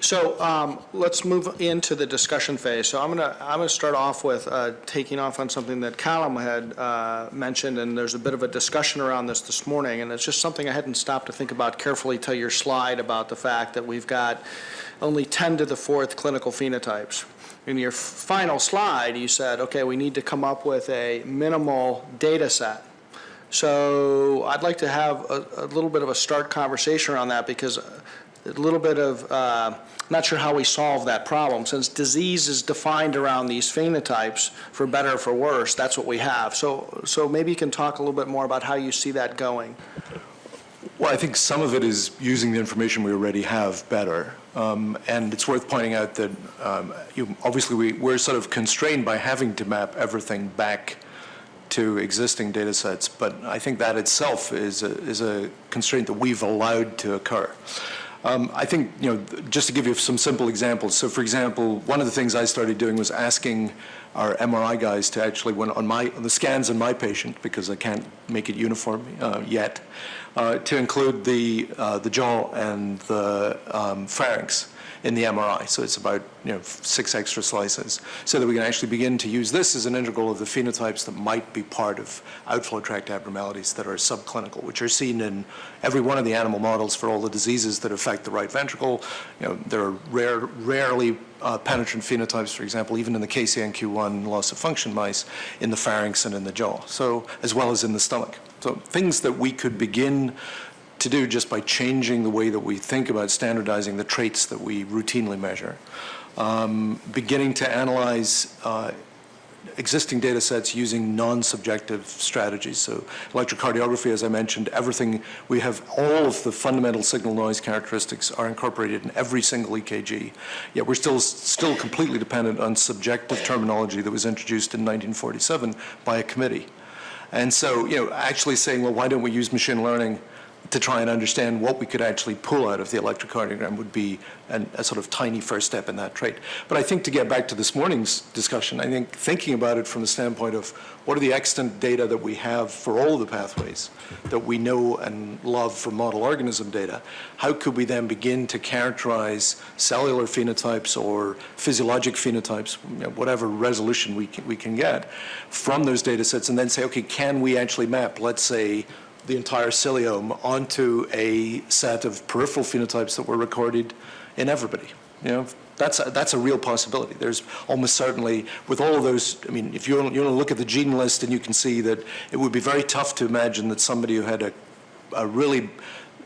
So um, let's move into the discussion phase. So I'm going to I'm to start off with uh, taking off on something that Callum had uh, mentioned, and there's a bit of a discussion around this this morning, and it's just something I hadn't stopped to think about carefully till your slide about the fact that we've got only 10 to the fourth clinical phenotypes. In your final slide, you said, okay, we need to come up with a minimal data set. So I'd like to have a, a little bit of a start conversation around that because a little bit of, uh, not sure how we solve that problem. Since disease is defined around these phenotypes, for better or for worse, that's what we have. So, so maybe you can talk a little bit more about how you see that going. Well, I think some of it is using the information we already have better. Um, and it's worth pointing out that um, you, obviously we, we're sort of constrained by having to map everything back to existing data sets, but I think that itself is a, is a constraint that we've allowed to occur. Um, I think, you know, just to give you some simple examples. So, for example, one of the things I started doing was asking our MRI guys to actually, when on my on the scans on my patient, because I can't make it uniform uh, yet, uh, to include the uh, the jaw and the um, pharynx in the MRI. So it's about you know six extra slices, so that we can actually begin to use this as an integral of the phenotypes that might be part of outflow tract abnormalities that are subclinical, which are seen in every one of the animal models for all the diseases that affect the right ventricle. You know, there are rare, rarely uh, penetrant phenotypes, for example, even in the KCNQ1 loss of function mice, in the pharynx and in the jaw, so as well as in the stomach. So things that we could begin to do just by changing the way that we think about standardizing the traits that we routinely measure. Um, beginning to analyze uh, existing data sets using non-subjective strategies. So electrocardiography, as I mentioned, everything, we have all of the fundamental signal noise characteristics are incorporated in every single EKG. Yet we're still, still completely dependent on subjective terminology that was introduced in 1947 by a committee. And so, you know, actually saying, well, why don't we use machine learning to try and understand what we could actually pull out of the electrocardiogram would be an, a sort of tiny first step in that trait. But I think to get back to this morning's discussion, I think thinking about it from the standpoint of what are the extant data that we have for all of the pathways that we know and love from model organism data, how could we then begin to characterize cellular phenotypes or physiologic phenotypes, you know, whatever resolution we can, we can get from those data sets and then say, okay, can we actually map, let's say, the entire ciliome onto a set of peripheral phenotypes that were recorded in everybody. You know, that's a, that's a real possibility. There's almost certainly, with all of those, I mean, if you you want to look at the gene list and you can see that it would be very tough to imagine that somebody who had a, a really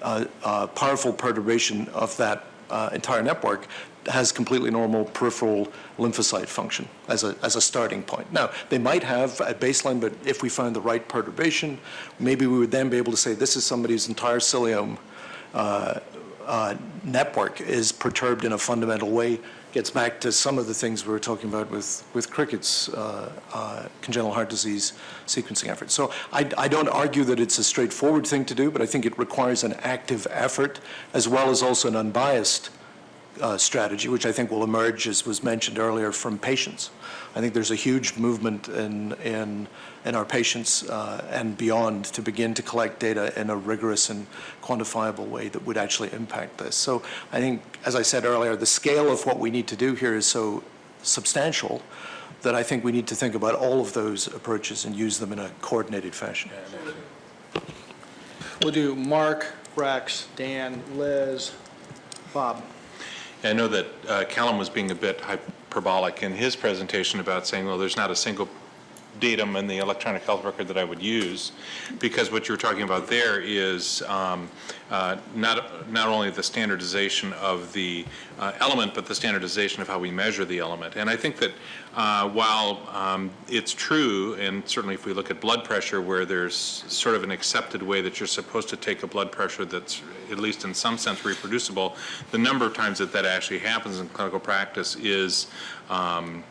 uh, uh, powerful perturbation of that uh, entire network has completely normal peripheral lymphocyte function as a, as a starting point. Now, they might have at baseline, but if we find the right perturbation, maybe we would then be able to say this is somebody whose entire ciliome uh, uh, network is perturbed in a fundamental way. Gets back to some of the things we were talking about with, with Cricket's uh, uh congenital heart disease sequencing effort. So I, I don't argue that it's a straightforward thing to do, but I think it requires an active effort as well as also an unbiased uh, strategy, which I think will emerge, as was mentioned earlier, from patients. I think there's a huge movement in, in, in our patients uh, and beyond to begin to collect data in a rigorous and quantifiable way that would actually impact this. So I think, as I said earlier, the scale of what we need to do here is so substantial that I think we need to think about all of those approaches and use them in a coordinated fashion. We'll do Mark, Rex, Dan, Liz, Bob. I know that uh, Callum was being a bit hyperbolic in his presentation about saying, well, there's not a single datum in the electronic health record that I would use because what you're talking about there is um, uh, not, not only the standardization of the uh, element but the standardization of how we measure the element. And I think that uh, while um, it's true and certainly if we look at blood pressure where there's sort of an accepted way that you're supposed to take a blood pressure that's at least in some sense reproducible the number of times that that actually happens in clinical practice is um,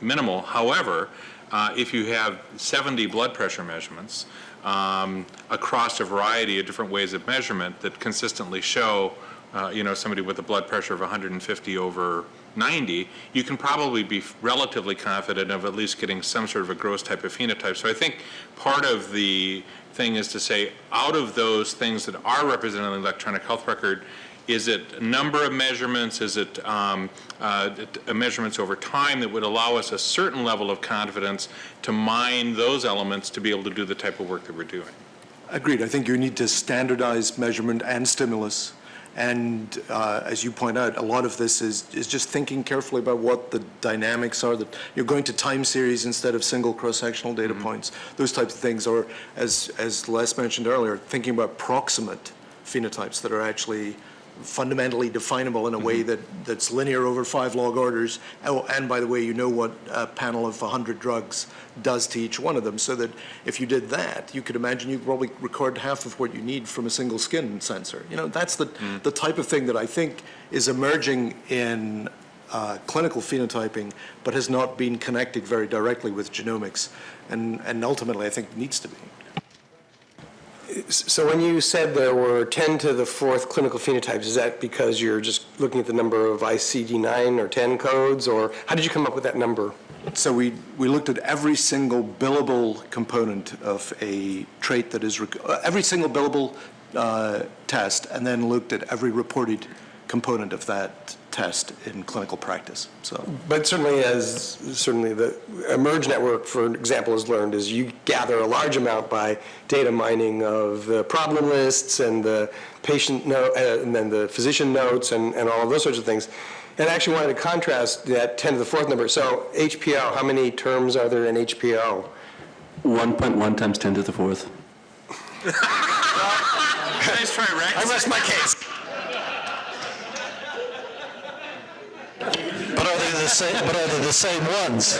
minimal. However uh, if you have 70 blood pressure measurements um, across a variety of different ways of measurement that consistently show, uh, you know, somebody with a blood pressure of 150 over 90, you can probably be relatively confident of at least getting some sort of a gross type of phenotype. So I think part of the thing is to say, out of those things that are represented in the electronic health record, Is it number of measurements? Is it um, uh, measurements over time that would allow us a certain level of confidence to mine those elements to be able to do the type of work that we're doing? Agreed. I think you need to standardize measurement and stimulus. And uh, as you point out, a lot of this is, is just thinking carefully about what the dynamics are, that you're going to time series instead of single cross-sectional data points, those types of things. Or as, as Les mentioned earlier, thinking about proximate phenotypes that are actually fundamentally definable in a way that, that's linear over five log orders. Oh, and by the way, you know what a panel of 100 drugs does to each one of them, so that if you did that, you could imagine you probably record half of what you need from a single skin sensor. You know, that's the, the type of thing that I think is emerging in uh, clinical phenotyping, but has not been connected very directly with genomics, and, and ultimately I think needs to be. So when you said there were 10 to the fourth clinical phenotypes, is that because you're just looking at the number of ICD-9 or 10 codes, or how did you come up with that number? So we, we looked at every single billable component of a trait that is, uh, every single billable uh, test, and then looked at every reported component of that test in clinical practice. So But certainly as, certainly the eMERGE network, for example, has learned is you gather a large amount by data mining of the problem lists and the patient note, uh, and then the physician notes and, and all of those sorts of things. And I actually wanted to contrast that 10 to the fourth number. So HPO, how many terms are there in HPO? 1.1 times 10 to the fourth. Nice try, Rex. I rest my case. But are they the same, but are they the same ones?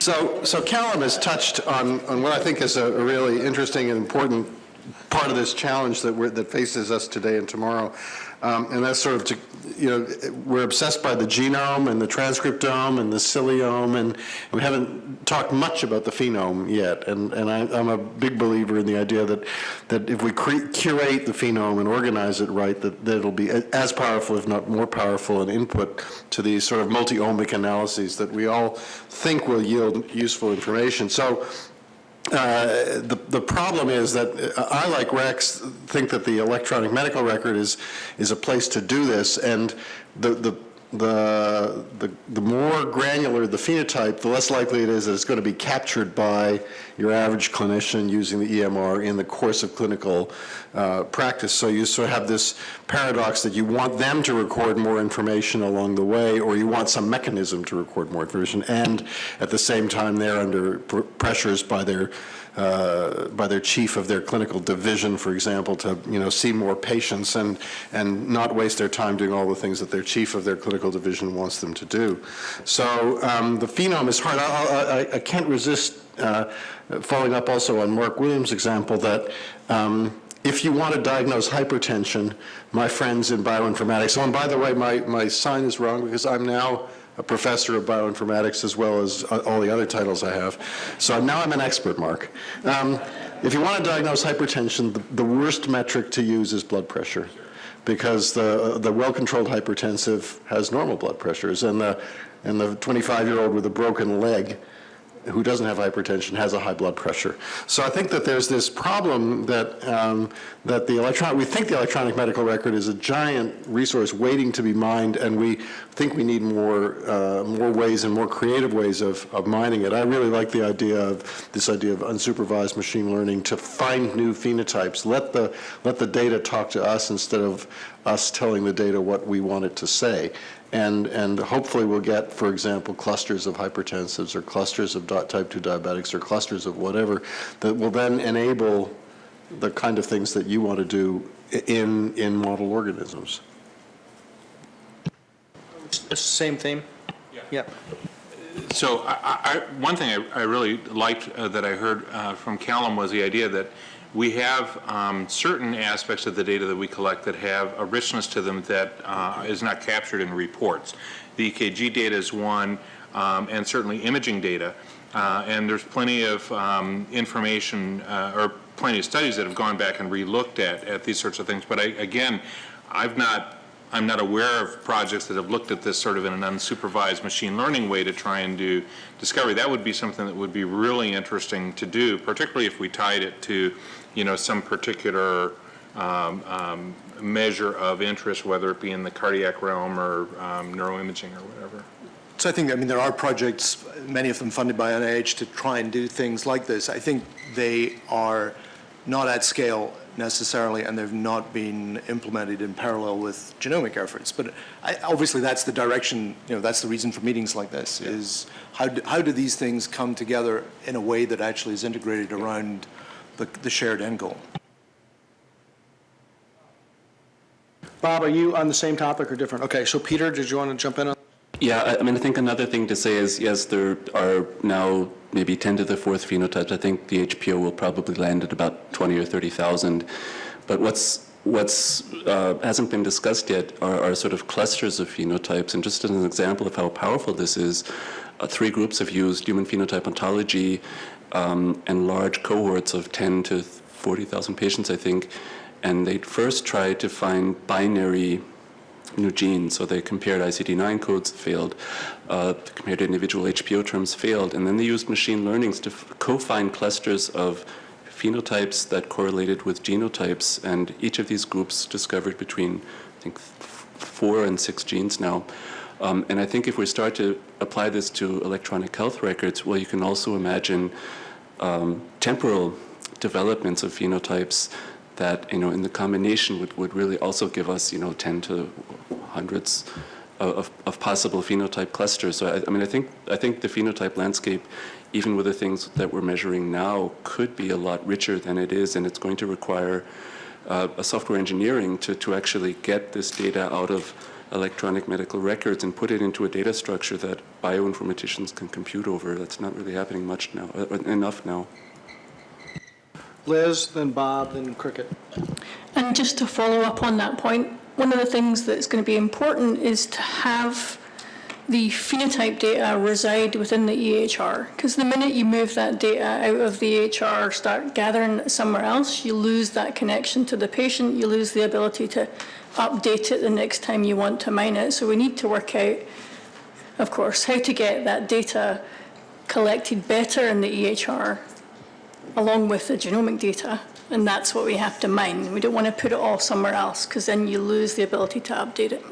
So, so Callum has touched on, on what I think is a a really interesting and important part of this challenge that we're, that faces us today and tomorrow. Um, and that's sort of, to, you know, we're obsessed by the genome and the transcriptome and the ciliome, and we haven't talked much about the phenome yet. And, and I, I'm a big believer in the idea that, that if we curate the phenome and organize it right, that, that it'll be as powerful, if not more powerful, an input to these sort of multi-omic analyses that we all think will yield useful information. So uh, the, the problem is that uh, I, like Rex, think that the electronic medical record is, is a place to do this, and the, the, the, the, the more granular the phenotype, the less likely it is that it's going to be captured by your average clinician using the EMR in the course of clinical uh, practice. So you sort of have this paradox that you want them to record more information along the way, or you want some mechanism to record more information, and at the same time they're under pr- pressures by their uh, by their chief of their clinical division, for example, to you know see more patients and and not waste their time doing all the things that their chief of their clinical division wants them to do. So um, the phenome is hard. I, I, I can't resist uh, following up also on Mark Williams' example that. Um, if you want to diagnose hypertension, my friends in bioinformatics, oh, and by the way, my, my sign is wrong because I'm now a professor of bioinformatics as well as uh, all the other titles I have. So now I'm an expert, Mark. Um, if you want to diagnose hypertension, the, the worst metric to use is blood pressure because the, the well-controlled hypertensive has normal blood pressures and the, and the 25-year-old with a broken leg who doesn't have hypertension has a high blood pressure. So I think that there's this problem that um, that the electron we think the electronic medical record is a giant resource waiting to be mined, and we think we need more uh, more ways and more creative ways of, of mining it. I really like the idea of this idea of unsupervised machine learning to find new phenotypes. Let the let the data talk to us instead of us telling the data what we want it to say. And, and hopefully we'll get, for example, clusters of hypertensives or clusters of type 2 diabetics or clusters of whatever that will then enable the kind of things that you want to do in, in model organisms. Same theme? Yeah. So I, I, I- one thing I, I really liked uh, that I heard uh, from Callum was the idea that we have um, certain aspects of the data that we collect that have a richness to them that uh, is not captured in reports. The EKG data is one, um, and certainly imaging data. Uh, And there's plenty of um, information, uh, or plenty of studies that have gone back and relooked at, at these sorts of things. But I, again, I've not I'm not aware of projects that have looked at this sort of in an unsupervised machine learning way to try and do discovery. That would be something that would be really interesting to do, particularly if we tied it to, you know, some particular um, um, measure of interest, whether it be in the cardiac realm or um, neuroimaging or whatever. So I think, I mean, there are projects, many of them funded by NIH, to try and do things like this. I think they are not at scale necessarily, and they've not been implemented in parallel with genomic efforts. But I, obviously, that's the direction, you know, that's the reason for meetings like this, is how do, how do these things come together in a way that actually is integrated around the, the shared end goal? Bob, are you on the same topic or different? Okay, so Peter, did you want to jump in on? Yeah, I- I mean, I think another thing to say is, yes, there are now maybe 10 to the fourth phenotypes. I think the HPO will probably land at about 20 or 30,000. But what's what's uh, hasn't been discussed yet are, are sort of clusters of phenotypes. And just as an example of how powerful this is, uh, three groups have used human phenotype ontology um, and large cohorts of 10 to 40,000 patients, I think. And they first tried to find binary new genes. So they compared ICD-9 codes, failed. Uh, compared individual HPO terms, failed. And then they used machine learnings to co-find clusters of phenotypes that correlated with genotypes. And each of these groups discovered between, I think, four and six genes now. Um, and I think if we start to apply this to electronic health records, well, you can also imagine um, temporal developments of phenotypes that, you know, in the combination would, would really also give us, you know, 10 to hundreds of, of, possible phenotype clusters. So, I, I mean, I think, I think the phenotype landscape, even with the things that we're measuring now, could be a lot richer than it is, and it's going to require uh, a software engineering to, to actually get this data out of electronic medical records and put it into a data structure that bioinformaticians can compute over. That's not really happening much now, uh, enough now. Liz, then Bob, then Cricket. And just to follow up on that point, one of the things that's going to be important is to have the phenotype data reside within the EHR. Because the minute you move that data out of the EHR, start gathering it somewhere else, you lose that connection to the patient, you lose the ability to update it the next time you want to mine it. So we need to work out, of course, how to get that data collected better in the EHR along with the genomic data, and that's what we have to mine. We don't want to put it all somewhere else, because then you lose the ability to update it.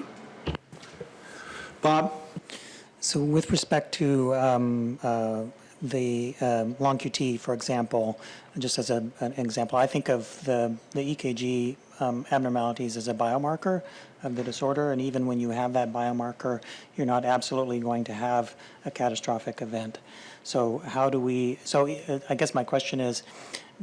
Bob? So with respect to um, uh, the um, long QT, for example, just as a, an example, I think of the, the EKG um, abnormalities as a biomarker of the disorder, and even when you have that biomarker, you're not absolutely going to have a catastrophic event. So how do we, so uh, I guess my question is,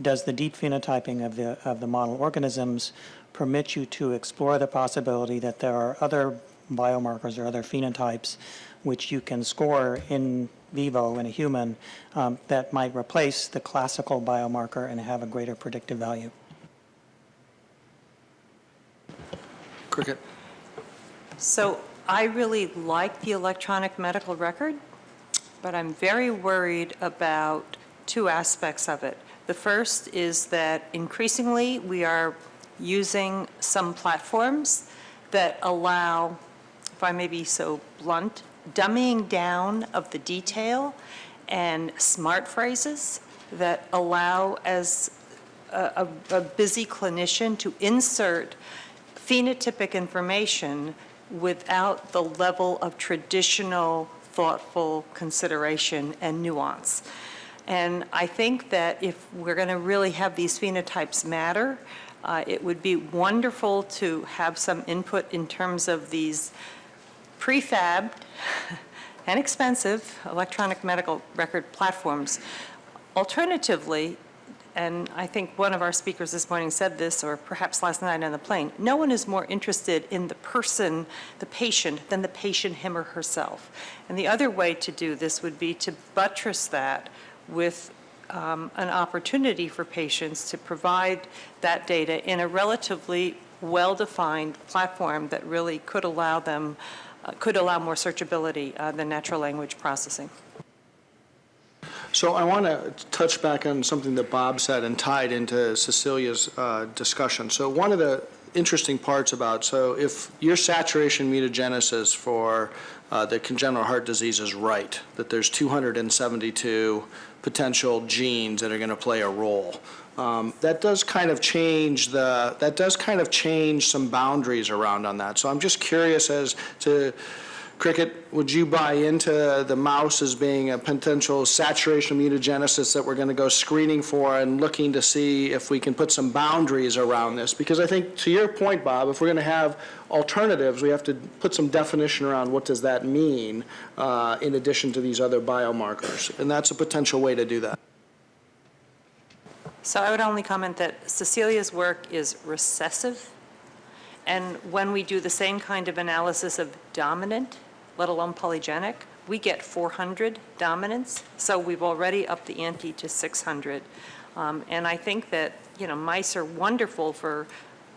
does the deep phenotyping of the, of the model organisms permit you to explore the possibility that there are other biomarkers or other phenotypes which you can score in vivo in a human um, that might replace the classical biomarker and have a greater predictive value? Cricket. So I really like the electronic medical record, but I'm very worried about two aspects of it. The first is that increasingly we are using some platforms that allow, if I may be so blunt, dumbing down of the detail and smart phrases that allow as a, a, a busy clinician to insert phenotypic information without the level of traditional thoughtful consideration and nuance. And I think that if we're going to really have these phenotypes matter, uh, it would be wonderful to have some input in terms of these prefab and expensive electronic medical record platforms. Alternatively, and I think one of our speakers this morning said this, or perhaps last night on the plane, no one is more interested in the person, the patient, than the patient him or herself. And the other way to do this would be to buttress that with um, an opportunity for patients to provide that data in a relatively well-defined platform that really could allow them, uh, could allow more searchability uh, than natural language processing. So I want to touch back on something that Bob said and tied into Cecilia's uh, discussion. So one of the interesting parts about, so if your saturation mutagenesis for uh, the congenital heart disease is right, that there's 272 potential genes that are going to play a role, um, that does kind of change the, that does kind of change some boundaries around on that. So I'm just curious as to, Cricket, would you buy into the mouse as being a potential saturation mutagenesis that we're going to go screening for and looking to see if we can put some boundaries around this? Because I think, to your point, Bob, if we're going to have alternatives, we have to put some definition around what does that mean uh, in addition to these other biomarkers. And that's a potential way to do that. So I would only comment that Cecilia's work is recessive, and when we do the same kind of analysis of dominant, let alone polygenic, we get 400 dominants, so we've already upped the ante to 600. Um, And I think that, you know, mice are wonderful for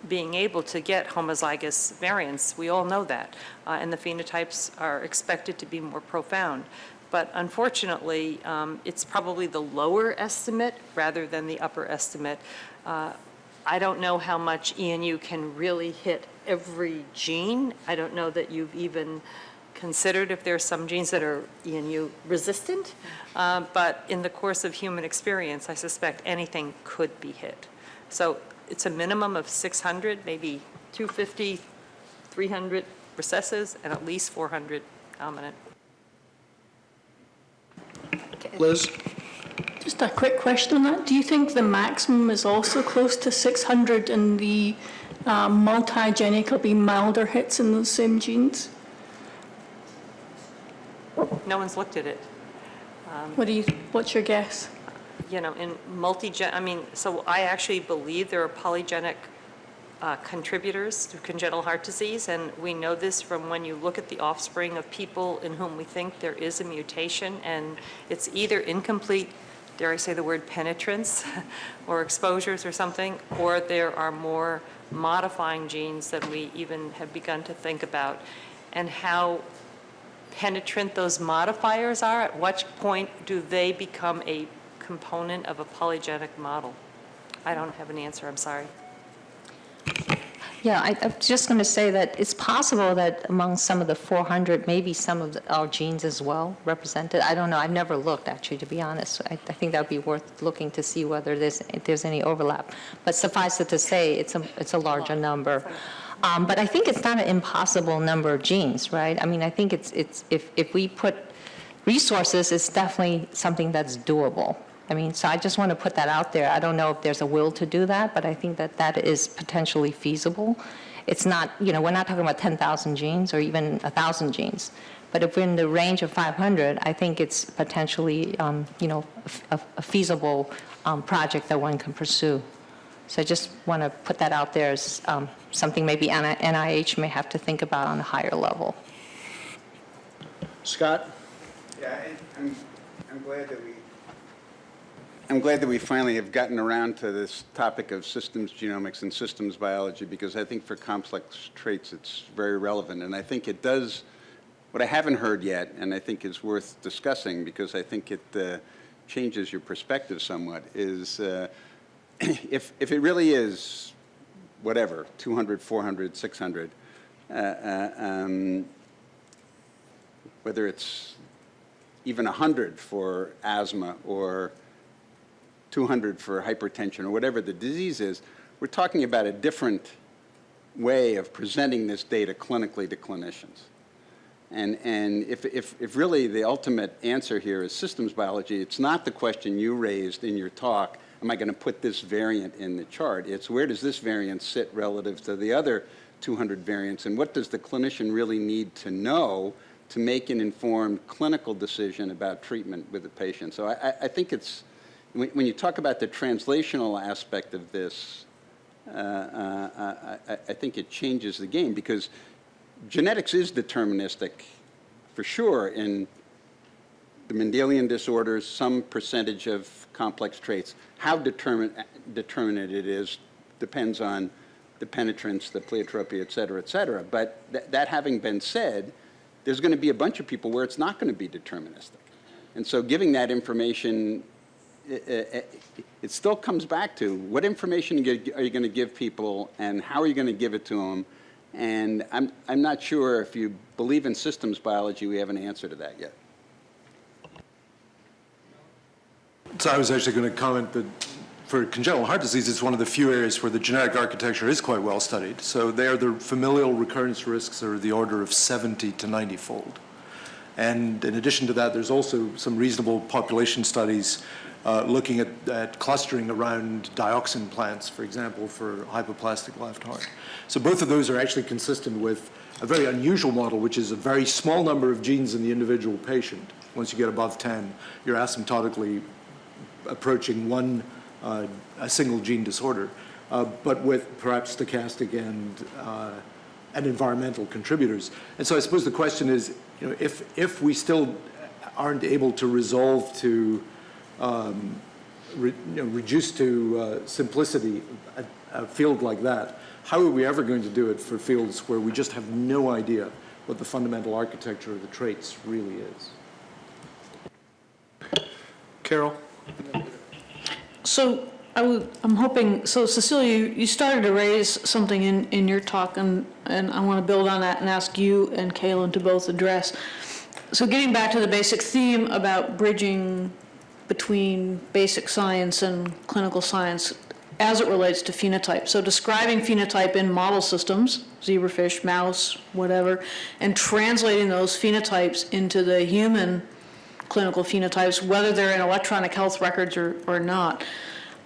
being able to get homozygous variants. We all know that. Uh, And the phenotypes are expected to be more profound. But unfortunately, um, it's probably the lower estimate rather than the upper estimate. Uh, I don't know how much ENU can really hit every gene. I don't know that you've even considered if there are some genes that are ENU resistant. Uh, But in the course of human experience, I suspect anything could be hit. So it's a minimum of 600, maybe 250, 300 recessives, and at least 400 dominant. Liz? Just a quick question on that. Do you think the maximum is also close to 600 and the uh, multigenic will be milder hits in those same genes? No one's looked at it. What do you, what's your guess? you know, in multi-gen, I mean, so I actually believe there are polygenic uh, contributors to congenital heart disease, and we know this from when you look at the offspring of people in whom we think there is a mutation, and it's either incomplete, dare I say the word penetrance, or exposures or something, or there are more modifying genes than we even have begun to think about, and how penetrant those modifiers are, at what point do they become a component of a polygenic model? I don't have an answer, I'm sorry. Yeah, I, I'm just going to say that it's possible that among some of the 400, maybe some of the- our genes as well represented. I don't know, I've never looked, actually, to be honest. I, I think that would be worth looking to see whether there's, there's any overlap. But suffice it to say, it's a, it's a larger number. Um, But I think it's not an impossible number of genes, right? I mean, I think it's, it's, if, if we put resources, it's definitely something that's doable. I mean, so I just want to put that out there. I don't know if there's a will to do that, but I think that that is potentially feasible. It's not, you know, we're not talking about 10,000 genes or even 1,000 genes. But if we're in the range of 500, I think it's potentially, um, you know, a a feasible um, project that one can pursue. So I just want to put that out there as um, something maybe NIH may have to think about on a higher level. Scott? Yeah, I- I'm, I'm glad that we, I'm glad that we finally have gotten around to this topic of systems genomics and systems biology, because I think for complex traits, it's very relevant. And I think it does, what I haven't heard yet, and I think is worth discussing, because I think it uh, changes your perspective somewhat, is uh, if, if it really is, whatever, 200, 400, 600, uh, uh, um, whether it's even 100 for asthma or 200 for hypertension or whatever the disease is, we're talking about a different way of presenting this data clinically to clinicians. And, and if, if, if really the ultimate answer here is systems biology, it's not the question you raised in your talk, am I going to put this variant in the chart? It's where does this variant sit relative to the other 200 variants, and what does the clinician really need to know to make an informed clinical decision about treatment with the patient? So I, I- think it's, when, when you talk about the translational aspect of this, uh, uh, I, I- I think it changes the game, because genetics is deterministic, for sure, in the Mendelian disorders, some percentage of complex traits. How determined, determinate it is depends on the penetrance, the pleiotropy, et cetera, et cetera. But th- that having been said, there's going to be a bunch of people where it's not going to be deterministic. And so giving that information it it still comes back to, what information are you going to give people, and how are you going to give it to them? And I'm, I'm not sure if you believe in systems biology, we have an answer to that yet. So I was actually going to comment that for congenital heart disease, it's one of the few areas where the genetic architecture is quite well studied. So there, the familial recurrence risks are the order of 70 to 90-fold. And in addition to that, there's also some reasonable population studies uh, looking at, at clustering around dioxin plants, for example, for hypoplastic left heart. So both of those are actually consistent with a very unusual model, which is a very small number of genes in the individual patient. Once you get above 10, you're asymptotically approaching one, uh, a single gene disorder, uh, but with perhaps stochastic and, uh, and environmental contributors. And so I suppose the question is, you know, if, if we still aren't able to resolve to, um, re, you know, reduce to uh, simplicity a, a field like that, how are we ever going to do it for fields where we just have no idea what the fundamental architecture of the traits really is? Carol? So I I'm hoping, so Cecilia, you- started to raise something in, in your talk, and, and I want to build on that and ask you and Callum to both address. So getting back to the basic theme about bridging between basic science and clinical science as it relates to phenotype. So describing phenotype in model systems, zebrafish, mouse, whatever, and translating those phenotypes into the human clinical phenotypes, whether they're in electronic health records or, or not.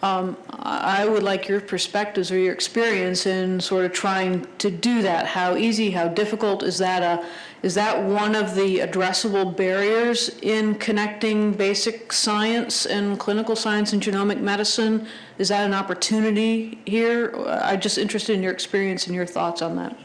Um, I would like your perspectives or your experience in sort of trying to do that. How easy, how difficult is that a, is that one of the addressable barriers in connecting basic science and clinical science and genomic medicine? Is that an opportunity here? I'm just interested in your experience and your thoughts on that.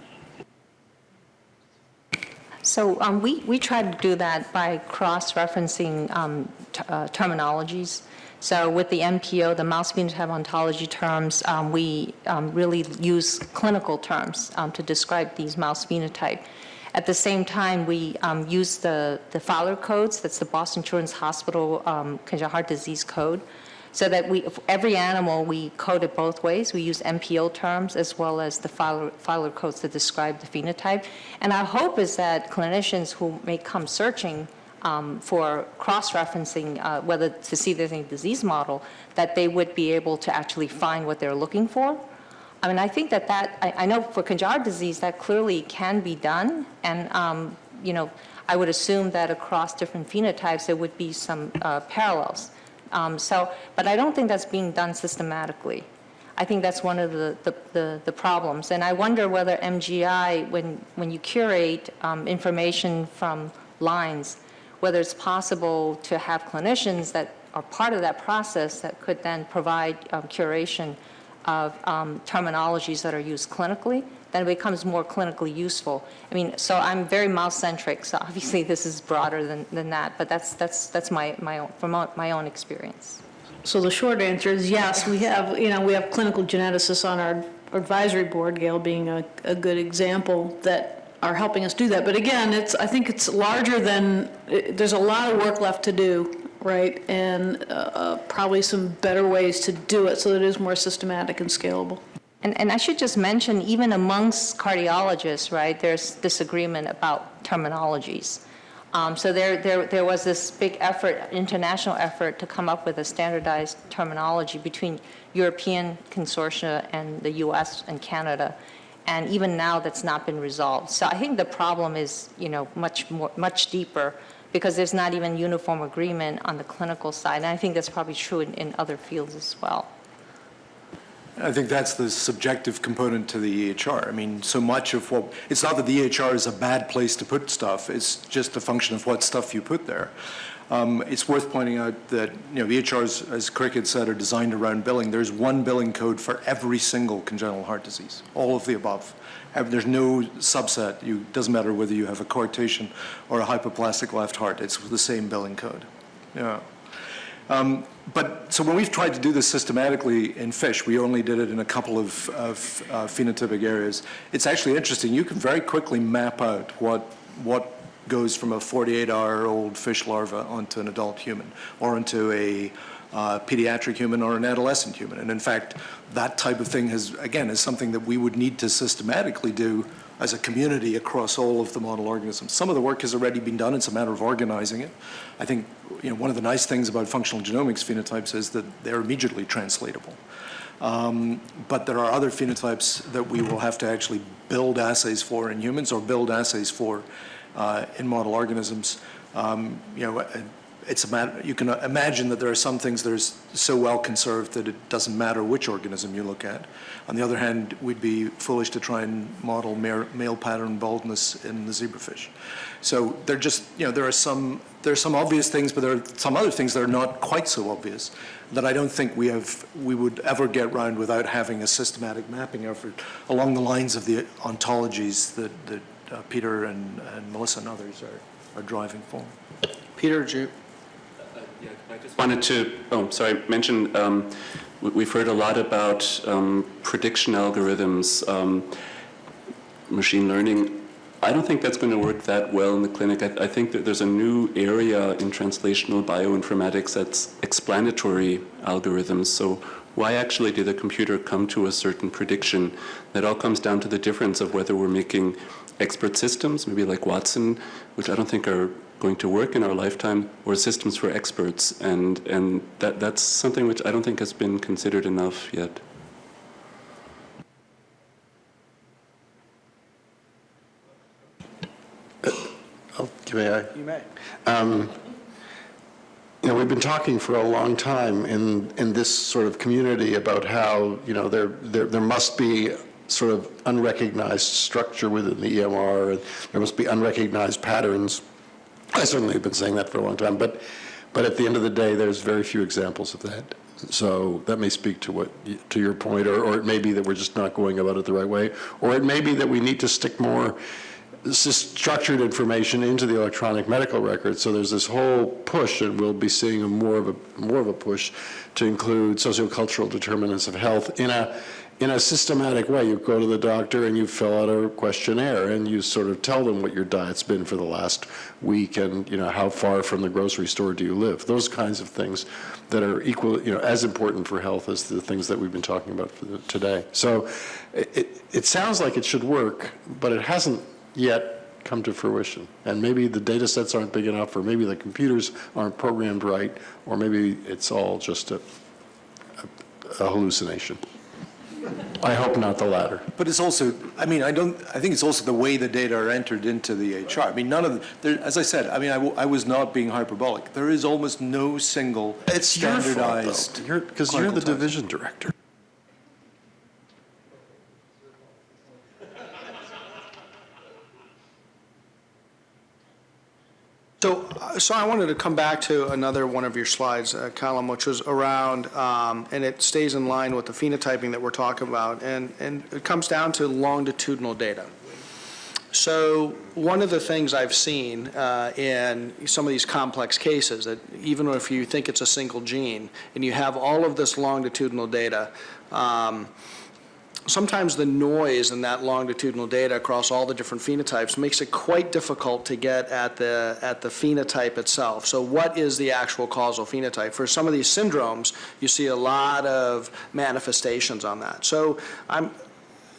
So um, we, we try to do that by cross-referencing um, uh, terminologies. So with the MPO, the mouse phenotype ontology terms, um, we um, really use clinical terms um, to describe these mouse phenotype. At the same time, we um, use the, the Fyler codes, that's the Boston Children's Hospital um, congenital heart disease code, so that we, every animal, we code it both ways. We use MPO terms as well as the Fyler, codes to describe the phenotype. And our hope is that clinicians who may come searching um, for cross-referencing, uh, whether to see there's any disease model, that they would be able to actually find what they're looking for. I mean, I think that that, I, I know for congenital disease, that clearly can be done. And, um, you know, I would assume that across different phenotypes, there would be some uh, parallels. Um, so, but I don't think that's being done systematically. I think that's one of the, the, the, the problems. And I wonder whether MGI, when, when you curate um, information from lines, whether it's possible to have clinicians that are part of that process that could then provide um, curation of um, terminologies that are used clinically, then it becomes more clinically useful. I mean, so I'm very mouse-centric, so obviously this is broader than, than that, but that's, that's, that's my, my own, from my own experience. So the short answer is yes, we have, you know, we have clinical geneticists on our advisory board, Gail being a, a good example, that are helping us do that. But again, it's, I think it's larger than, it- there's a lot of work left to do, right? And uh, uh, probably some better ways to do it so that it is more systematic and scalable. And, and I should just mention, even amongst cardiologists, right, there's disagreement about terminologies. Um, so there, there, there was this big effort, international effort, to come up with a standardized terminology between European consortia and the U.S. and Canada. And even now, that's not been resolved. So I think the problem is, you know, much more, much deeper, because there's not even uniform agreement on the clinical side. And I think that's probably true in, in other fields as well. I think that's the subjective component to the EHR. I mean, so much of what, it's not that the EHR is a bad place to put stuff, it's just a function of what stuff you put there. Um, it's worth pointing out that, you know, EHRs, as Cricket said, are designed around billing. There's one billing code for every single congenital heart disease, all of the above. There's no subset. It doesn't matter whether you have a coarctation or a hypoplastic left heart, it's the same billing code. Yeah. Um, But, so when we've tried to do this systematically in fish, we only did it in a couple of, of uh, phenotypic areas. It's actually interesting. You can very quickly map out what, what goes from a 48-hour-old fish larva onto an adult human, or into a uh, pediatric human or an adolescent human. And in fact, that type of thing has, again, is something that we would need to systematically do as a community across all of the model organisms. Some of the work has already been done. It's a matter of organizing it. I think you know, one of the nice things about functional genomics phenotypes is that they're immediately translatable. Um, but there are other phenotypes that we will have to actually build assays for in humans or build assays for uh, in model organisms. Um, you know, it's a matter, you can imagine that there are some things that are so well conserved that it doesn't matter which organism you look at. On the other hand, we'd be foolish to try and model male, pattern baldness in the zebrafish. So there just, you know, there are some, there are some obvious things, but there are some other things that are not quite so obvious that I don't think we have, we would ever get round without having a systematic mapping effort along the lines of the ontologies that, that uh, Peter and, and Melissa and others are, are driving for. Peter, did I just wanted to, oh, sorry, mention, um, we- we've heard a lot about um, prediction algorithms, um, machine learning. I don't think that's going to work that well in the clinic. I, I think that there's a new area in translational bioinformatics that's explanatory algorithms. So why actually did the computer come to a certain prediction? That all comes down to the difference of whether we're making expert systems, maybe like Watson, which I don't think are going to work in our lifetime, or systems for experts. And, and that, that's something which I don't think has been considered enough yet. Oh, May I? You may. Um, You know, we've been talking for a long time in, in this sort of community about how, you know, there, there, there must be sort of unrecognized structure within the EMR, and there must be unrecognized patterns. I certainly have been saying that for a long time, but, but at the end of the day, there's very few examples of that. So that may speak to what, to your point, or, or it may be that we're just not going about it the right way, or it may be that we need to stick more structured information into the electronic medical record. So there's this whole push, and we'll be seeing a more of a, more of a push to include sociocultural determinants of health in a, in a systematic way. You go to the doctor and you fill out a questionnaire and you sort of tell them what your diet's been for the last week and, you know, how far from the grocery store do you live? Those kinds of things that are equal, you know, as important for health as the things that we've been talking about today. So it, it, it sounds like it should work, but it hasn't yet come to fruition. And maybe the data sets aren't big enough, or maybe the computers aren't programmed right, or maybe it's all just a, a a hallucination. I hope not the latter. But it's also, I mean, I don't, I think it's also the way the data are entered into the HR. I mean, none of, the- there, as I said, I mean, I, w- I was not being hyperbolic. There is almost no single It's standardized. though. You're, because you're the division director. So, I wanted to come back to another one of your slides, uh, which was around, um, and it stays in line with the phenotyping that we're talking about, and, and it comes down to longitudinal data. So one of the things I've seen uh, in some of these complex cases, that even if you think it's a single gene, and you have all of this longitudinal data, um, sometimes the noise in that longitudinal data across all the different phenotypes makes it quite difficult to get at the, at the phenotype itself. So what is the actual causal phenotype? For some of these syndromes, you see a lot of manifestations on that. So I'm,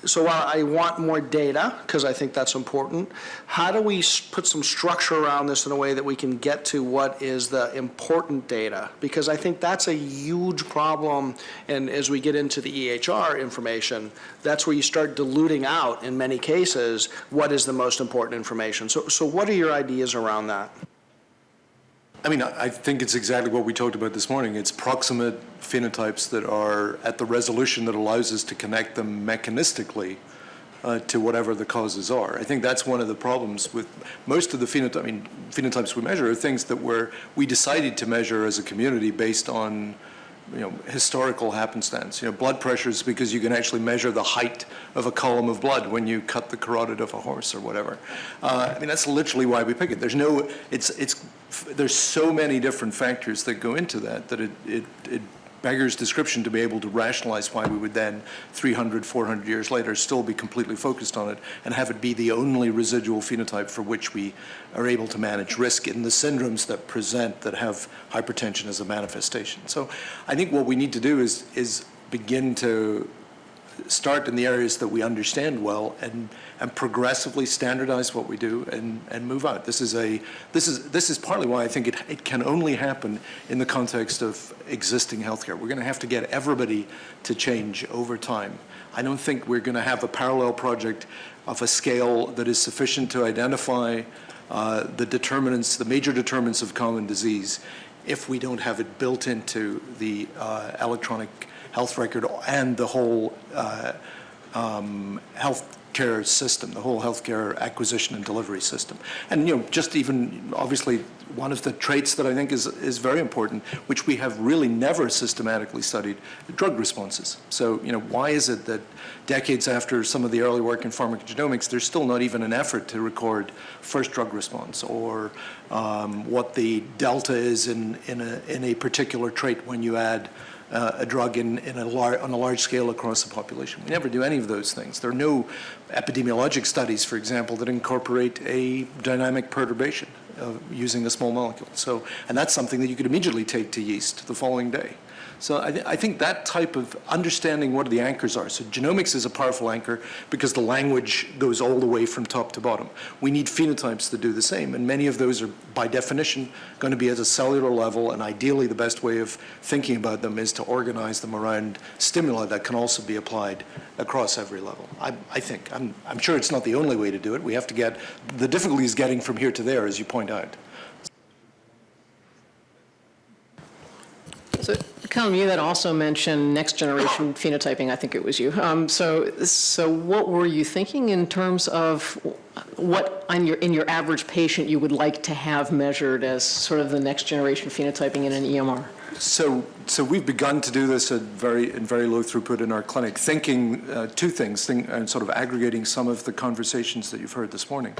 so while I want more data, because I think that's important, how do we put some structure around this in a way that we can get to what is the important data? Because I think that's a huge problem, and as we get into the EHR information, that's where you start diluting out, in many cases, what is the most important information. So, so what are your ideas around that? I mean, I think it's exactly what we talked about this morning. It's proximate phenotypes that are at the resolution that allows us to connect them mechanistically uh, to whatever the causes are. I think that's one of the problems with most of the phenotype, I mean, phenotypes we measure are things that were, we decided to measure as a community based on, you know, historical happenstance. You know, blood pressure is because you can actually measure the height of a column of blood when you cut the carotid of a horse or whatever. Uh, I mean, that's literally why we pick it. There's no, it's, it's, there's so many different factors that go into that, that it, it, it beggars description to be able to rationalize why we would then, 300, 400 years later, still be completely focused on it and have it be the only residual phenotype for which we are able to manage risk in the syndromes that present that have hypertension as a manifestation. So I think what we need to do is, is begin to start in the areas that we understand well and, and progressively standardize what we do and, and move out. This is a this is this is partly why I think it, it can only happen in the context of existing healthcare. We're going to have to get everybody to change over time. I don't think we're going to have a parallel project of a scale that is sufficient to identify uh, the determinants, the major determinants of common disease, if we don't have it built into the uh, electronic health record and the whole uh, um, healthcare system, the whole healthcare acquisition and delivery system. And, you know, just even, obviously, one of the traits that I think is, is very important, which we have really never systematically studied, drug responses. So, you know, why is it that decades after some of the early work in pharmacogenomics, there's still not even an effort to record first drug response or um, what the delta is in, in, a, in a particular trait when you add uh, a drug in, in a lar- on a large scale across the population. We never do any of those things. There are no epidemiologic studies, for example, that incorporate a dynamic perturbation using a small molecule. So, and that's something that you could immediately take to yeast the following day. So I, th- I think that type of understanding what the anchors are. So genomics is a powerful anchor because the language goes all the way from top to bottom. We need phenotypes to do the same, and many of those are, by definition, going to be at a cellular level, and ideally the best way of thinking about them is to organize them around stimuli that can also be applied across every level. I, I think. I'm, I'm sure it's not the only way to do it. We have to get, the difficulty is getting from here to there, as you point out. So, you had also mentioned next generation phenotyping. I think it was you. Um, so, so what were you thinking in terms of what on your in your average patient you would like to have measured as sort of the next generation phenotyping in an EMR? So, so we've begun to do this at very in very low throughput in our clinic, thinking uh, two things, think, and sort of aggregating some of the conversations that you've heard this morning,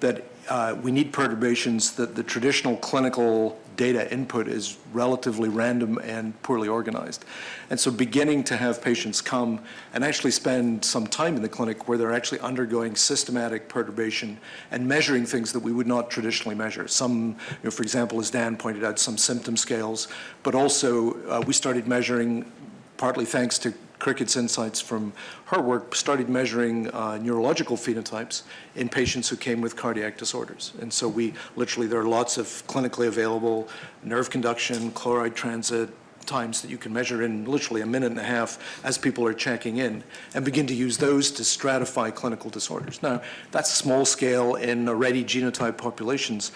that uh, we need perturbations that the traditional clinical data input is relatively random and poorly organized. And so beginning to have patients come and actually spend some time in the clinic where they're actually undergoing systematic perturbation and measuring things that we would not traditionally measure. Some, you know, for example, as Dan pointed out, some symptom scales, but also uh, we started measuring, partly thanks to Cricket's insights from her work started measuring uh, neurological phenotypes in patients who came with cardiac disorders. And so we literally, there are lots of clinically available nerve conduction, chloride transit, times that you can measure in literally a minute and a half as people are checking in and begin to use those to stratify clinical disorders. Now, that's small scale in already genotype populations.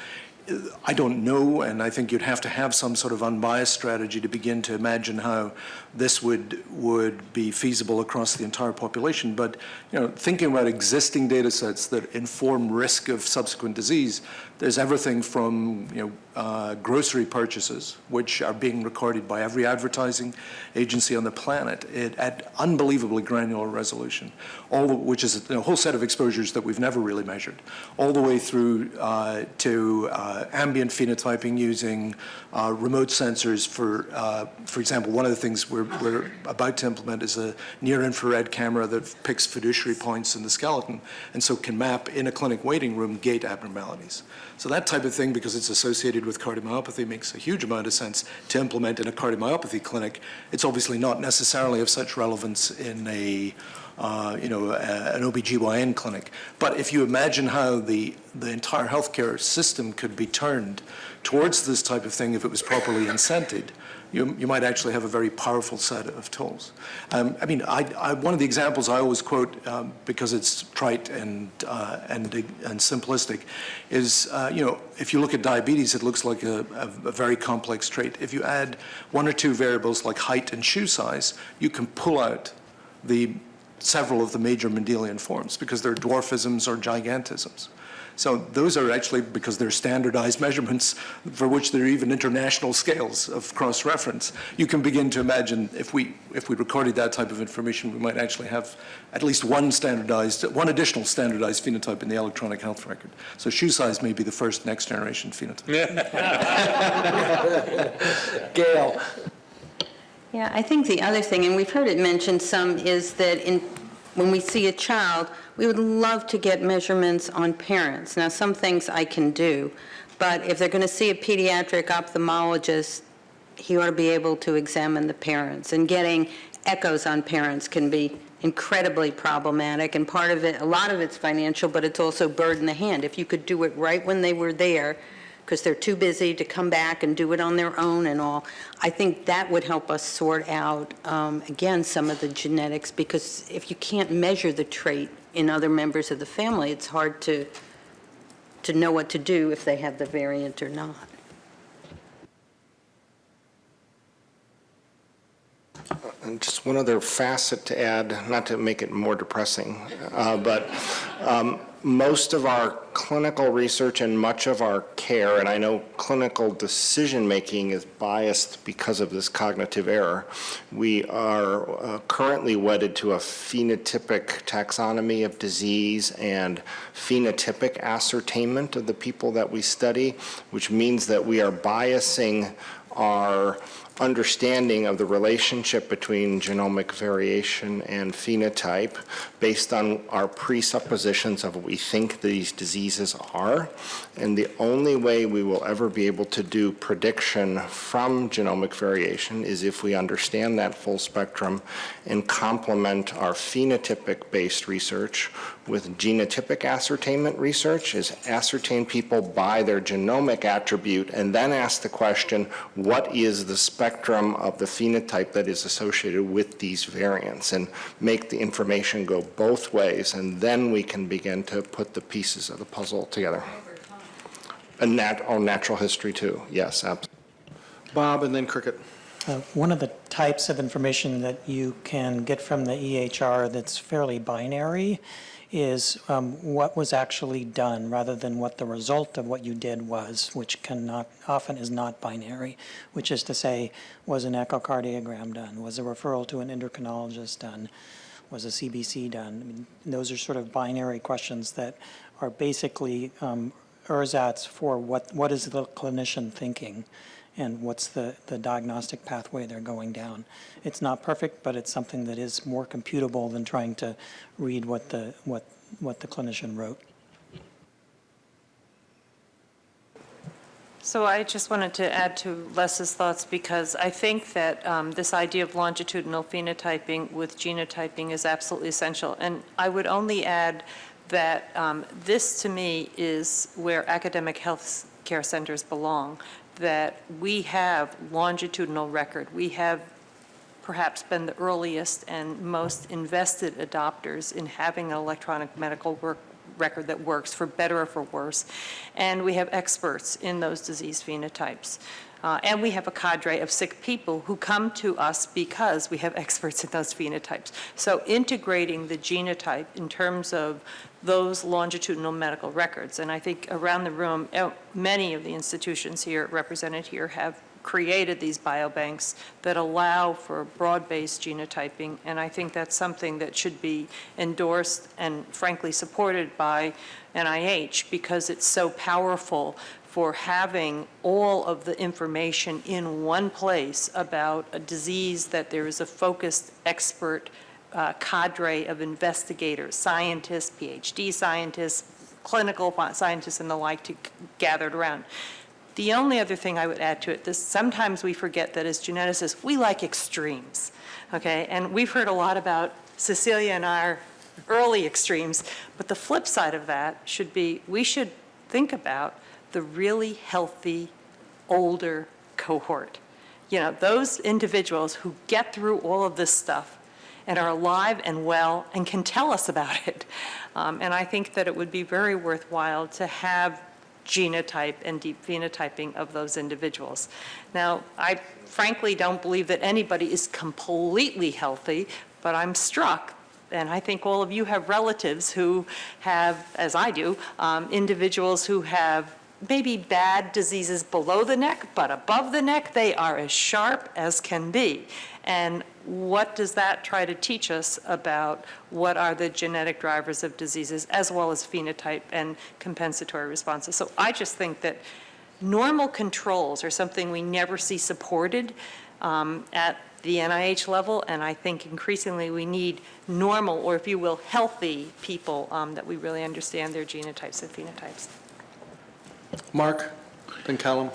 I don't know, and I think you'd have to have some sort of unbiased strategy to begin to imagine how this would would be feasible across the entire population. But you know, thinking about existing data sets that inform risk of subsequent disease, there's everything from you know uh, grocery purchases, which are being recorded by every advertising agency on the planet it, at unbelievably granular resolution, all the, which is a, whole set of exposures that we've never really measured, all the way through uh, to uh, ambient phenotyping using uh, remote sensors for, uh, for example, one of the things we're, we're about to implement is a near-infrared camera that picks fiduciary points in the skeleton and so can map in a clinic waiting room gait abnormalities. So that type of thing, because it's associated with cardiomyopathy, makes a huge amount of sense to implement in a cardiomyopathy clinic. It's obviously not necessarily of such relevance in a uh, you know, a, an OBGYN clinic. But if you imagine how the, the entire healthcare system could be turned towards this type of thing if it was properly incented, you, you might actually have a very powerful set of tools. Um, I mean, I, I, one of the examples I always quote um, because it's trite and, uh, and, and simplistic is, uh, you know, if you look at diabetes, it looks like a, a, a, very complex trait. If you add one or two variables like height and shoe size, you can pull out the several of the major Mendelian forms because they're dwarfisms or gigantisms. So those are actually, because they're standardized measurements for which there are even international scales of cross-reference, you can begin to imagine if we, if we recorded that type of information, we might actually have at least one standardized, one additional standardized phenotype in the electronic health record. So shoe size may be the first next generation phenotype. Gail. Yeah, I think the other thing, and we've heard it mentioned some, is that in, when we see a child, we would love to get measurements on parents. Now, some things I can do, but if they're going to see a pediatric ophthalmologist, he ought to be able to examine the parents. And getting echoes on parents can be incredibly problematic, and part of it, a lot of it's financial, but it's also bird in the hand. If you could do it right when they were there, because they're too busy to come back and do it on their own and all, I think that would help us sort out, um, again, some of the genetics, because if you can't measure the trait in other members of the family, it's hard to, to know what to do if they have the variant or not. And just one other facet to add, not to make it more depressing, uh, but um, most of our clinical research and much of our care, and I know clinical decision-making is biased because of this cognitive error, we are uh, currently wedded to a phenotypic taxonomy of disease and phenotypic ascertainment of the people that we study, which means that we are biasing our understanding of the relationship between genomic variation and phenotype based on our presuppositions of what we think these diseases are. And the only way we will ever be able to do prediction from genomic variation is if we understand that full spectrum and complement our phenotypic-based research with genotypic ascertainment research is ascertain people by their genomic attribute and then ask the question, what is the spectrum of the phenotype that is associated with these variants and make the information go both ways and then we can begin to put the pieces of the puzzle together. And nat oh, natural history too, yes, absolutely. Bob and then Cricket. Uh, One of the types of information that you can get from the EHR that's fairly binary is um, what was actually done rather than what the result of what you did was, which cannot, often is not binary, which is to say, was an echocardiogram done? Was a referral to an endocrinologist done? Was a CBC done? I mean, those are sort of binary questions that are basically um, ersatz for what, what is the clinician thinking and what's the, the diagnostic pathway they're going down. It's not perfect, but it's something that is more computable than trying to read what the, what, what the clinician wrote. So I just wanted to add to Les's thoughts because I think that um, this idea of longitudinal phenotyping with genotyping is absolutely essential. And I would only add that um, this, to me, is where academic health care centers belong that we have longitudinal record. We have perhaps been the earliest and most invested adopters in having an electronic medical work record that works for better or for worse. And we have experts in those disease phenotypes. Uh, and we have a cadre of sick people who come to us because we have experts in those phenotypes. So integrating the genotype in terms of those longitudinal medical records, and I think around the room, uh, many of the institutions here represented here have created these biobanks that allow for broad-based genotyping, and I think that's something that should be endorsed and frankly supported by NIH because it's so powerful for having all of the information in one place about a disease that there is a focused expert uh, cadre of investigators, scientists, PhD scientists, clinical scientists and the like to gathered around. The only other thing I would add to it, this, sometimes we forget that as geneticists, we like extremes, okay? And we've heard a lot about Cecilia and our early extremes, but the flip side of that should be, we should think about the really healthy, older cohort. You know, those individuals who get through all of this stuff and are alive and well and can tell us about it. Um, and I think that it would be very worthwhile to have genotype and deep phenotyping of those individuals. Now, I frankly don't believe that anybody is completely healthy, but I'm struck and I think all of you have relatives who have, as I do, um, individuals who have maybe bad diseases below the neck, but above the neck, they are as sharp as can be. And what does that try to teach us about what are the genetic drivers of diseases as well as phenotype and compensatory responses? So I just think that normal controls are something we never see supported um, at the NIH level, and I think increasingly we need normal, or if you will, healthy people um, that we really understand their genotypes and phenotypes. Mark, then Callum.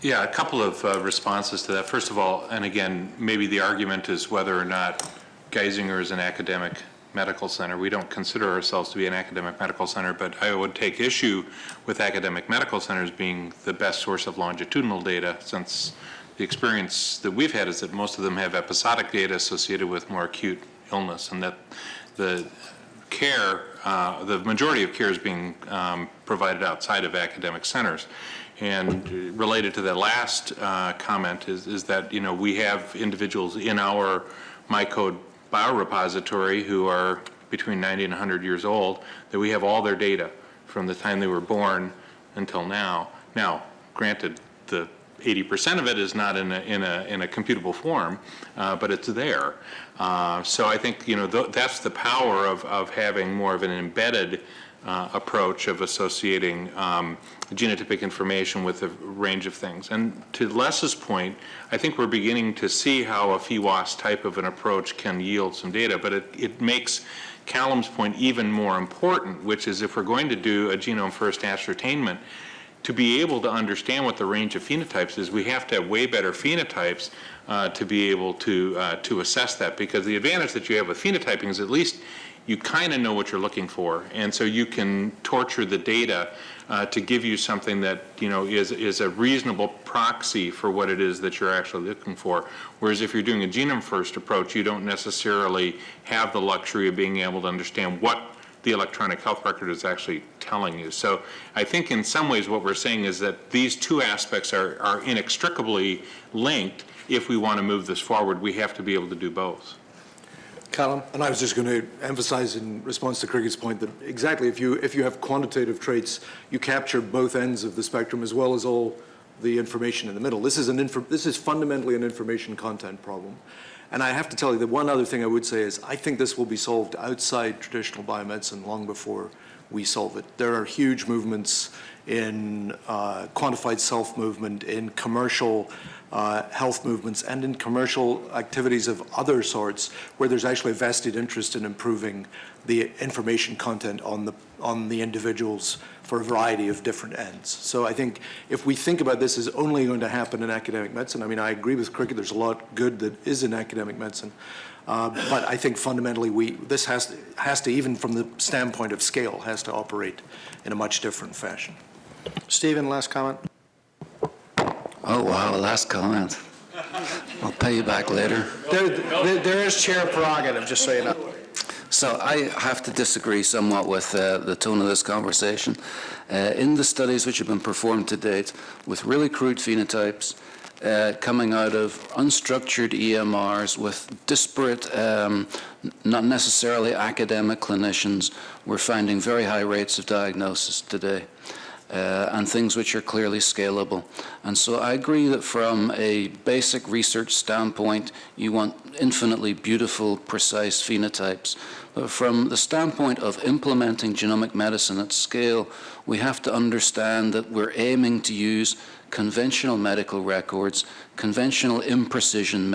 Yeah, a couple of uh, responses to that. First of all, and again, maybe the argument is whether or not Geisinger is an academic medical center. We don't consider ourselves to be an academic medical center, but I would take issue with academic medical centers being the best source of longitudinal data since the experience that we've had is that most of them have episodic data associated with more acute illness and that the care, uh, the majority of care is being um, provided outside of academic centers. And related to that last uh, comment is, is that, you know, we have individuals in our MyCode biorepository who are between 90 and 100 years old, that we have all their data from the time they were born until now. Now, granted, the 80% of it is not in a, in a, in a computable form, uh, but it's there. Uh, so I think, you know, th that's the power of, of having more of an embedded uh, approach of associating um, genotypic information with a range of things. And to Les's point, I think we're beginning to see how a PheWAS type of an approach can yield some data, but it, it makes Callum's point even more important, which is if we're going to do a genome first ascertainment, to be able to understand what the range of phenotypes is, we have to have way better phenotypes uh, to be able to, uh, to assess that. Because the advantage that you have with phenotyping is at least you kind of know what you're looking for. And so you can torture the data uh, to give you something that, you know, is, is a reasonable proxy for what it is that you're actually looking for. Whereas if you're doing a genome first approach, you don't necessarily have the luxury of being able to understand what the electronic health record is actually telling you. So I think in some ways what we're saying is that these two aspects are, are inextricably linked. If we want to move this forward, we have to be able to do both. Callum? And I was just going to emphasize in response to Cricket's point that exactly if you, if you have quantitative traits, you capture both ends of the spectrum as well as all the information in the middle. This is, an infor this is fundamentally an information content problem. And I have to tell you that one other thing I would say is I think this will be solved outside traditional biomedicine long before we solve it. There are huge movements in uh, quantified self-movement, in commercial uh, health movements, and in commercial activities of other sorts where there's actually a vested interest in improving the information content on the, on the individuals for a variety of different ends. So I think if we think about this as only going to happen in academic medicine, I mean, I agree with Cricket, there's a lot good that is in academic medicine, uh, but I think fundamentally we, this has to, has to, even from the standpoint of scale, has to operate in a much different fashion. Stephen, last comment? Oh, wow, last comment. I'll pay you back later. There, there, there is chair prerogative, just so you know. So I have to disagree somewhat with uh, the tone of this conversation. Uh, in the studies which have been performed to date with really crude phenotypes uh, coming out of unstructured EMRs with disparate, um, not necessarily academic clinicians, we're finding very high rates of diagnosis today. Uh, and things which are clearly scalable. And so I agree that from a basic research standpoint, you want infinitely beautiful, precise phenotypes. But from the standpoint of implementing genomic medicine at scale, we have to understand that we're aiming to use conventional medical records, conventional imprecision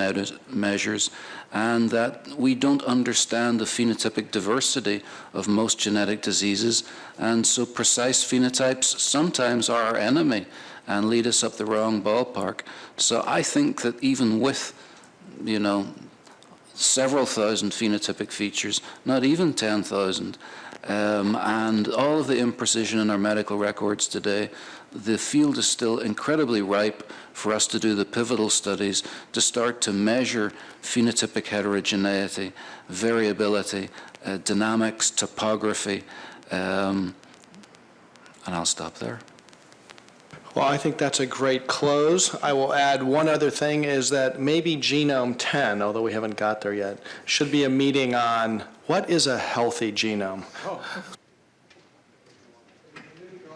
measures, and that we don't understand the phenotypic diversity of most genetic diseases, and so precise phenotypes sometimes are our enemy and lead us up the wrong ballpark. So I think that even with, you know, several thousand phenotypic features, not even 10,000, um, and all of the imprecision in our medical records today, the field is still incredibly ripe for us to do the pivotal studies to start to measure phenotypic heterogeneity, variability, uh, dynamics, topography, um, and I'll stop there. Well, I think that's a great close. I will add one other thing is that maybe Genome 10, although we haven't got there yet, should be a meeting on what is a healthy genome.